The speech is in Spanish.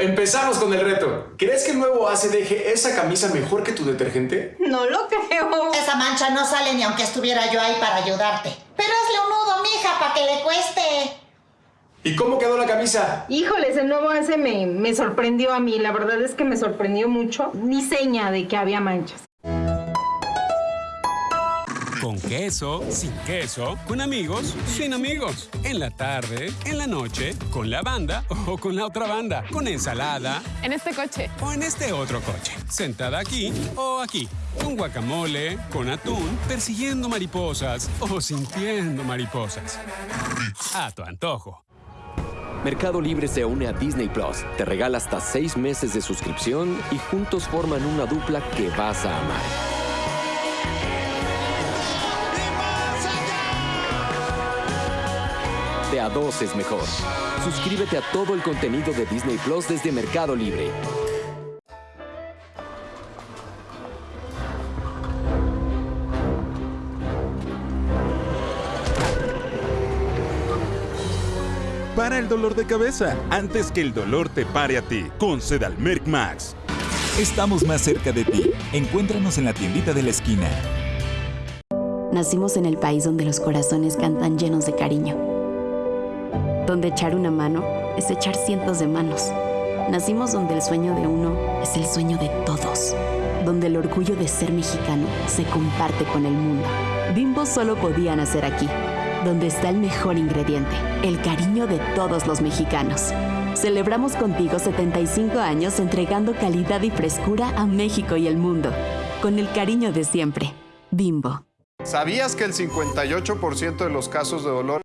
Empezamos con el reto. ¿Crees que el nuevo ACE deje esa camisa mejor que tu detergente? No lo creo. Esa mancha no sale ni aunque estuviera yo ahí para ayudarte. Pero hazle un nudo, mija, para que le cueste. ¿Y cómo quedó la camisa? Híjoles, el nuevo ACE me, me sorprendió a mí. La verdad es que me sorprendió mucho. Ni seña de que había manchas. Con queso, sin queso, con amigos, sin amigos. En la tarde, en la noche, con la banda o con la otra banda. Con ensalada En este coche. o en este otro coche. Sentada aquí o aquí. Con guacamole, con atún, persiguiendo mariposas o sintiendo mariposas. A tu antojo. Mercado Libre se une a Disney Plus, te regala hasta seis meses de suscripción y juntos forman una dupla que vas a amar. De a dos es mejor. Suscríbete a todo el contenido de Disney Plus desde Mercado Libre. Para el dolor de cabeza, antes que el dolor te pare a ti, con Sedalmerc Max. Estamos más cerca de ti. Encuéntranos en la tiendita de la esquina. Nacimos en el país donde los corazones cantan llenos de cariño. Donde echar una mano es echar cientos de manos. Nacimos donde el sueño de uno es el sueño de todos. Donde el orgullo de ser mexicano se comparte con el mundo. Bimbo solo podía nacer aquí. Donde está el mejor ingrediente, el cariño de todos los mexicanos. Celebramos contigo 75 años entregando calidad y frescura a México y el mundo. Con el cariño de siempre. Bimbo. ¿Sabías que el 58% de los casos de dolor